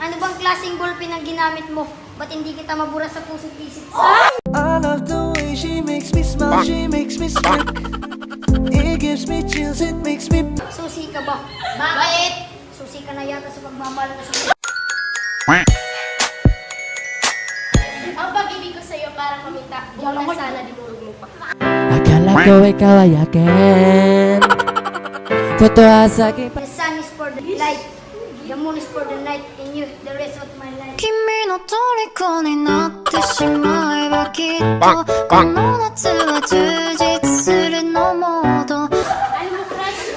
Ano bang klaseng ballpen ang ginamit mo? Ba't hindi kita mabura sa puso't isip? I love the way she makes me smile, she makes me smirk. It gives me chills, it makes me. Susi ka ba? Bakit? Susi ka na yata sa pagmamahal mo sa Ang pag-ibig ko sa'yo para kumita. Huwag na sana dinurog mo pa. Akala ko ikaw ay akin Totoo sa akin The sun is for the light. The moon is for the night. And you, the rest of my life. 君の虜になってしまえばきっとこの夏は充実するのもっと Ano mo, crush?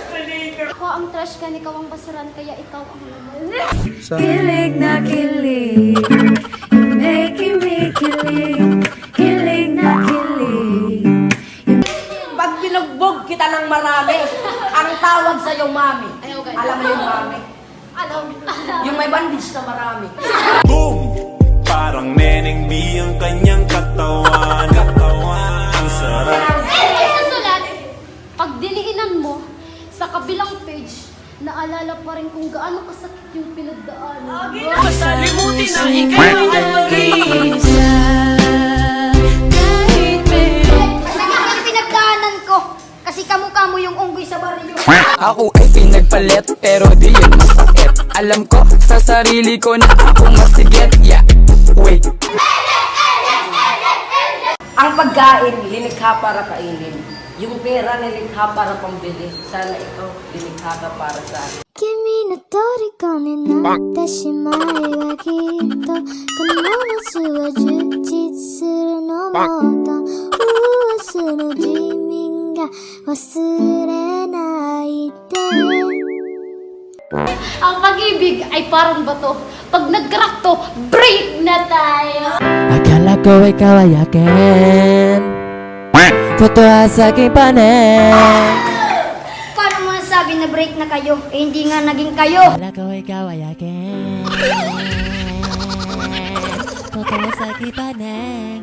Ako ang trash ka, ikaw ang basuran, kaya ikaw ang laman. Kilig na kilig You're making me kilig Kilig na kilig Pag binugbog kita ng marami, ang tawag sa iyo, mami. Ayaw, ganun. Alam mo yung mami? Alam, Yung may bandage na marami. Boom! Parang Neneng B ang kanyang katawan. Katawan. Ang sarap. Eh, sa sulat, pag diliinan mo, sa kabilang page, naalala pa rin kung gaano kasakit yung pinagdaanan. Masalimutin na ikaw ay Ako ay pinagpalit pero di yun masakit Alam ko sa sarili ko na ako masigit Yeah, wait Ang pagkain, linikha para kainin. Yung pera, nilikha para pambili. Sana ikaw, lilikha ka para sa akin. 君の虜になってしまえばきっとこの夏は充実するのもっと明日の自民が 忘れないで Ang pag-ibig ay parang bato. Pag nag-crack to, break na tayo! Akala ko ikaw ay akin Totoo sa aking panin Paano mo nasabi na break na kayo? Eh, hindi nga naging kayo. Akala ko ikaw ay akin Totoo sa aking panin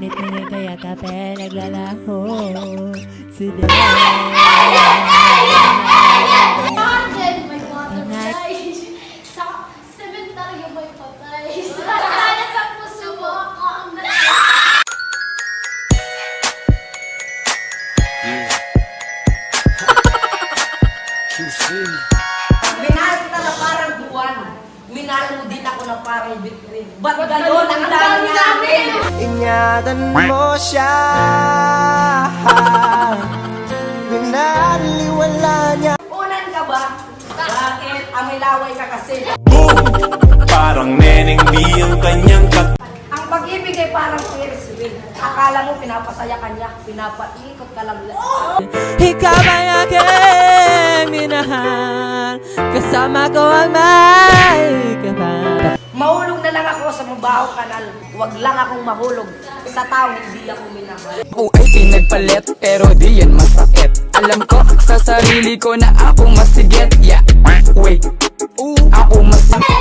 Ngunit ngunit kaya kape naglalaho Sila bitrin. Ba't gano'n ang dami namin? Ingatan mo siya. Pinaliwala niya. Unan ka ba? Bakit? Amilaway ka kasi. Boom! Parang Neneng B ang kanyang katawan Ang pag-ibig ay parang Ferris wheel. Akala mo pinapasaya ka niya, pinapaikot ka lang. Ikaw ay aking minahal Kasama ko ang may kapal Mahulog na lang ako sa mabaho kanal. Huwag lang akong mahulog. Sa tao hindi ako minahal. Ako ay pinagpalit pero di yan masakit. Alam ko sa sarili ko na ako masigit. Yeah, wait. Ako masigit